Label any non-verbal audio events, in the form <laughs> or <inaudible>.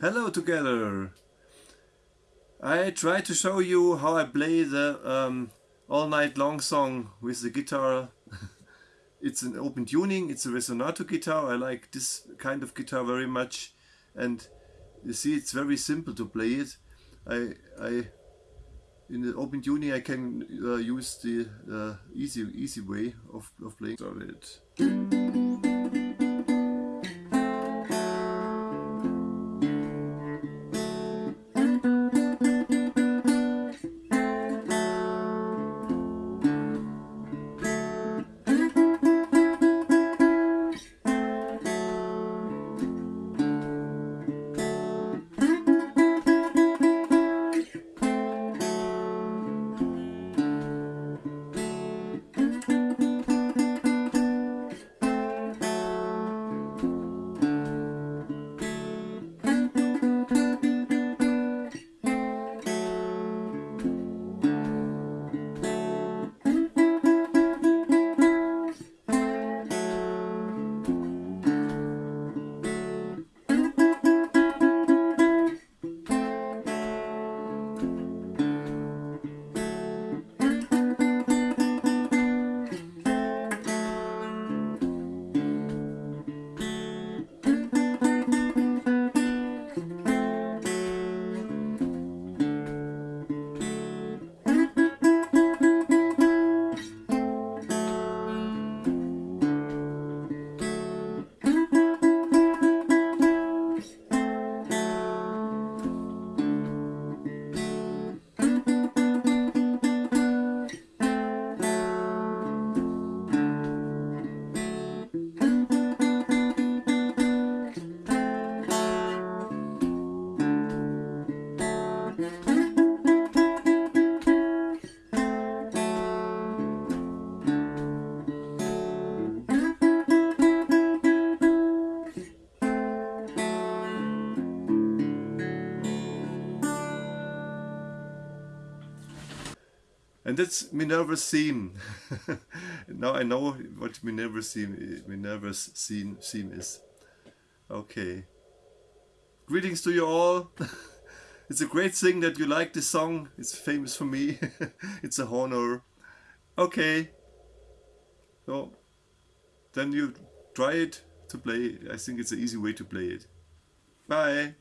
Hello together! I try to show you how I play the um, All Night Long song with the guitar. <laughs> it's an open tuning, it's a Resonator guitar, I like this kind of guitar very much and you see it's very simple to play it. I, I in the open tuning I can uh, use the uh, easy easy way of, of playing it. And that's Minerva's <laughs> theme. now I know what Minerva's theme, Minerva's theme, theme is. Okay. Greetings to you all. <laughs> it's a great thing that you like this song. It's famous for me. <laughs> it's a honor. Okay. So then you try it to play. I think it's an easy way to play it. Bye.